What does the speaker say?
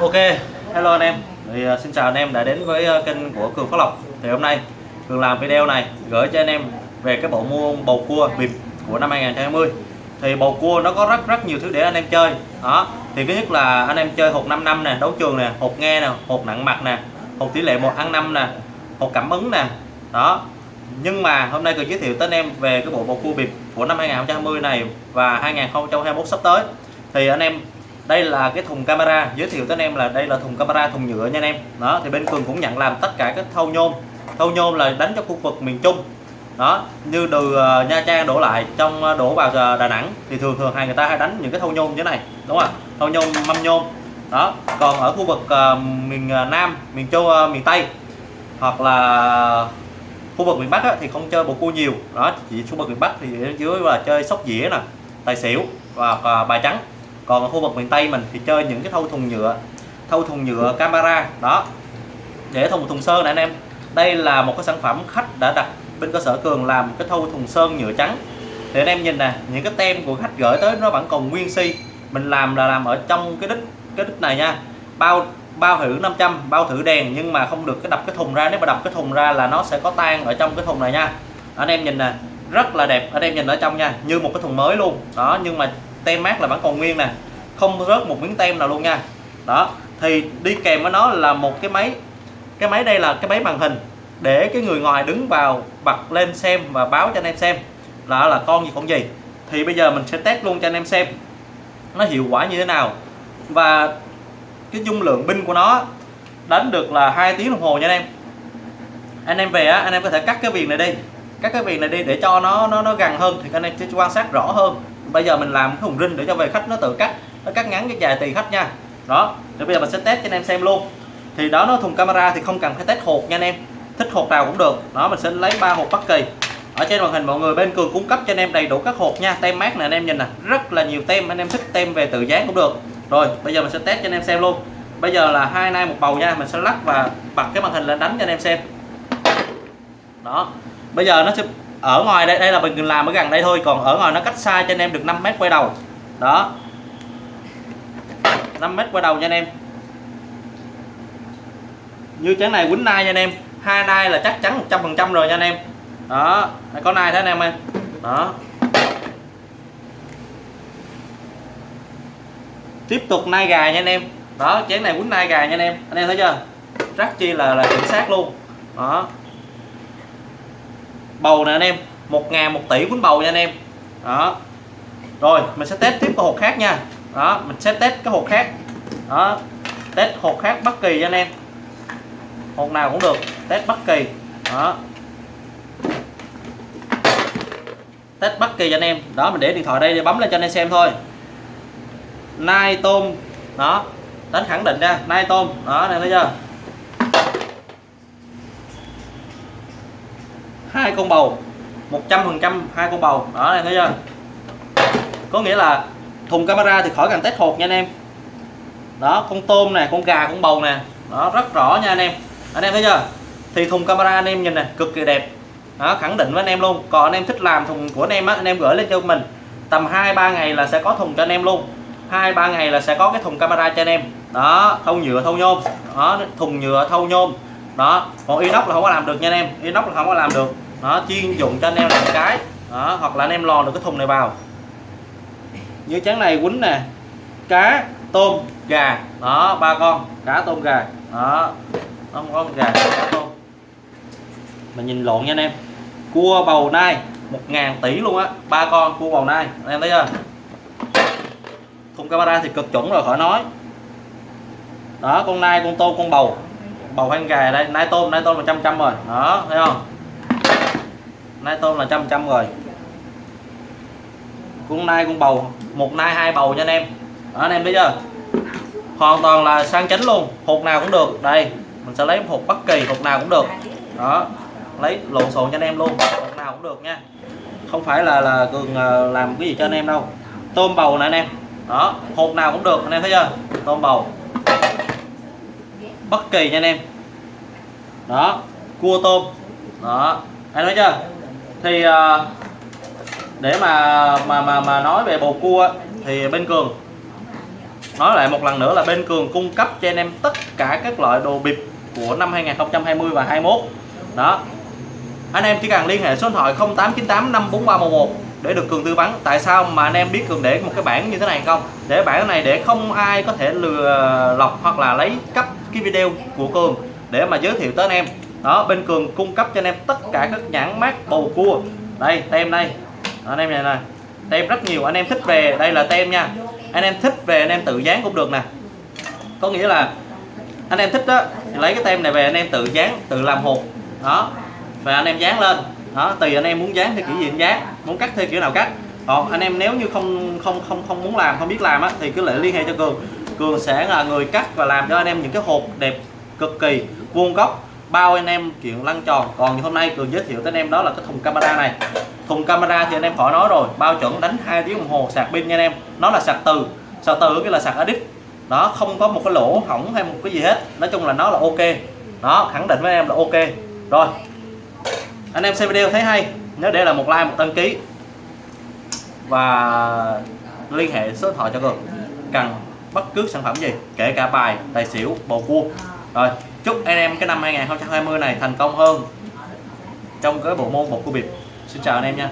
Ok, hello anh em. Thì uh, xin chào anh em đã đến với uh, kênh của Cường Phát Lộc. Thì hôm nay Cường làm video này gửi cho anh em về cái bộ mua bầu cua bịp của năm 2020. Thì bầu cua nó có rất rất nhiều thứ để anh em chơi. Đó. Thì thứ nhất là anh em chơi hột 5 năm nè, đấu trường nè, hột nghe nè, hột nặng mặt nè, hột tỷ lệ 1 ăn 5 nè, hột cảm ứng nè. Đó. Nhưng mà hôm nay Cường giới thiệu tới anh em về cái bộ bầu cua bịp của năm 2020 này và 2021 sắp tới. Thì anh em đây là cái thùng camera. Giới thiệu tới anh em là đây là thùng camera thùng nhựa nha anh em. Đó thì bên cường cũng nhận làm tất cả các thâu nhôm. Thâu nhôm là đánh cho khu vực miền trung. Đó như từ uh, nha trang đổ lại trong uh, đổ vào uh, đà nẵng thì thường thường hai người ta hay đánh những cái thâu nhôm như thế này đúng không thâu nhôm mâm nhôm. Đó còn ở khu vực uh, miền uh, nam miền châu uh, miền tây hoặc là khu vực miền bắc á, thì không chơi bầu cua nhiều. Đó chỉ khu vực miền bắc thì dưới là chơi sóc dĩa nè tài xỉu và uh, bài trắng còn ở khu vực miền Tây mình thì chơi những cái thâu thùng nhựa, thâu thùng nhựa camera đó. Để thùng thùng sơn này anh em. Đây là một cái sản phẩm khách đã đặt bên cơ sở cường làm cái thâu thùng sơn nhựa trắng. Thì anh em nhìn nè, những cái tem của khách gửi tới nó vẫn còn nguyên si. Mình làm là làm ở trong cái đít cái đít này nha. Bao bao thử 500 bao thử đèn, nhưng mà không được cái đập cái thùng ra. Nếu mà đập cái thùng ra là nó sẽ có tan ở trong cái thùng này nha. Anh em nhìn nè, rất là đẹp. Anh em nhìn ở trong nha, như một cái thùng mới luôn. Đó, nhưng mà tem mát là vẫn còn nguyên nè, không rớt một miếng tem nào luôn nha. Đó, thì đi kèm với nó là một cái máy cái máy đây là cái máy màn hình để cái người ngoài đứng vào bật lên xem và báo cho anh em xem là là con gì con gì. Thì bây giờ mình sẽ test luôn cho anh em xem nó hiệu quả như thế nào. Và cái dung lượng pin của nó đánh được là hai tiếng đồng hồ nha anh em. Anh em về á, anh em có thể cắt cái viền này đi, cắt cái viền này đi để cho nó nó nó gần hơn thì anh em sẽ quan sát rõ hơn bây giờ mình làm cái thùng rinh để cho về khách nó tự cắt, nó cắt ngắn cái dài tùy khách nha. Đó, thì bây giờ mình sẽ test cho anh em xem luôn. Thì đó, nó thùng camera thì không cần phải test hột nha anh em. Thích hột nào cũng được. Đó, mình sẽ lấy ba hột bất kỳ. Ở trên màn hình mọi người bên cường cung cấp cho anh em đầy đủ các hột nha. Tem mát này anh em nhìn nè. Rất là nhiều tem, anh em thích tem về tự dán cũng được. Rồi, bây giờ mình sẽ test cho anh em xem luôn. Bây giờ là hai nay một bầu nha. Mình sẽ lắc và bật cái màn hình lên đánh cho anh em xem. Đó, bây giờ nó sẽ ở ngoài đây đây là mình làm ở gần đây thôi, còn ở ngoài nó cách xa cho anh em được 5 mét quay đầu. Đó. 5 mét quay đầu nha anh em. Như chén này quýnh nai nha anh em. Hai nai là chắc chắn 100 phần trăm rồi nha anh em. Đó. Có nai thế anh em ơi. Đó. Tiếp tục nai gà nha anh em. Đó, chén này quýnh nai gà nha anh em. Anh em thấy chưa? Rất chi là là chính xác luôn. Đó bầu nè anh em. Một ngàn một tỷ quýnh bầu nha anh em. Đó. Rồi, mình sẽ test tiếp cái hộp khác nha. Đó, mình sẽ test cái hộp khác. Đó. Test hộp khác bất kỳ cho anh em. Hộp nào cũng được, test bất kỳ. Đó. Test bất kỳ cho anh em. Đó, mình để điện thoại đây để bấm lên cho anh em xem thôi. Nai tôm. Đó. Đánh khẳng định ra nai tôm. Đó này thấy chưa? Hai con bầu. 100 phần trăm hai con bầu. Đó em thấy chưa? Có nghĩa là thùng camera thì khỏi cần test hột nha anh em. Đó, con tôm nè, con gà, con bầu nè. Đó, rất rõ nha anh em. Anh em thấy chưa? Thì thùng camera anh em nhìn nè, cực kỳ đẹp. Đó, khẳng định với anh em luôn. Còn anh em thích làm thùng của anh em á, anh em gửi lên cho mình. Tầm 2 3 ngày là sẽ có thùng cho anh em luôn. 2 3 ngày là sẽ có cái thùng camera cho anh em. Đó thâu nhựa thâu nhôm. Đó, thùng nhựa thâu nhôm. Đó, còn inox là không có làm được nha anh em. Inox là không có làm được đó, chuyên dụng cho anh em làm cái. Đó, hoặc là anh em lò được cái thùng này vào. Như chén này quýnh nè, cá, tôm, gà. Đó, ba con. Cá, tôm, gà. Đó không có gà, cá, tôm. Mình nhìn lộn nha anh em. Cua bầu nai, một ngàn tỷ luôn á. Ba con, cua bầu nai. Anh em thấy chưa? Thùng camera thì cực chuẩn rồi, khỏi nói. Đó, con nai, con tôm, con bầu. Bầu hay gà đây? Nai tôm nai tôm là trăm trăm rồi. Đó, thấy không? Nai tôm là trăm trăm rồi con nai con bầu. Một nai, hai bầu cho anh em. Đó, anh em thấy chưa? Hoàn toàn là sang chánh luôn. Hột nào cũng được. Đây, mình sẽ lấy hột bất kỳ, hột nào cũng được. Đó, lấy lộn xộn cho anh em luôn. Hột nào cũng được nha. Không phải là là cường ờ, làm cái gì cho anh em đâu. Tôm bầu nè anh em. Đó, hột nào cũng được. Anh em thấy chưa? Tôm bầu. Bất kỳ nha anh em. Đó, cua tôm. Đó, anh nói chưa? Thì uh, để mà mà mà mà nói về bầu cua thì bên cường nói lại một lần nữa là bên cường cung cấp cho anh em tất cả các loại đồ bịp của năm 2020 và 21 đó. Anh em chỉ cần liên hệ số điện thoại 0898 54311 để được cường tư vấn. Tại sao mà anh em biết cường để một cái bảng như thế này không? Để bảng này để không ai có thể lừa lọc hoặc là lấy cấp cái video của cường để mà giới thiệu tới anh em đó bên cường cung cấp cho anh em tất cả các nhãn mát bầu cua đây tem đây đó, anh em này nè tem rất nhiều anh em thích về đây là tem nha anh em thích về anh em tự dán cũng được nè có nghĩa là anh em thích đó thì lấy cái tem này về anh em tự dán tự làm hộp đó và anh em dán lên đó tùy anh em muốn dán theo kiểu gì dán muốn cắt theo kiểu nào cắt còn anh em nếu như không không không không muốn làm không biết làm á thì cứ lại liên hệ cho cường cường sẽ là người cắt và làm cho anh em những cái hộp đẹp cực kỳ vuông góc bao anh em chuyện lăn tròn. Còn như hôm nay cường giới thiệu tới anh em đó là cái thùng camera này. Thùng camera thì anh em khỏi nói rồi, bao chuẩn đánh hai tiếng đồng hồ sạc pin nha anh em. Nó là sạc từ sạc từ cái là sạc addict đó, không có một cái lỗ hỏng hay một cái gì hết. Nói chung là nó là ok. Đó, khẳng định với em là ok. Rồi, anh em xem video thấy hay, nhớ để là một like, một đăng ký. Và liên hệ số điện thoại cho cường. Cần bất cứ sản phẩm gì, kể cả bài, tài xỉu, bầu cua. Rồi chúc anh em cái năm 2020 này thành công hơn trong cái bộ môn một cua bịp xin chào anh em nha.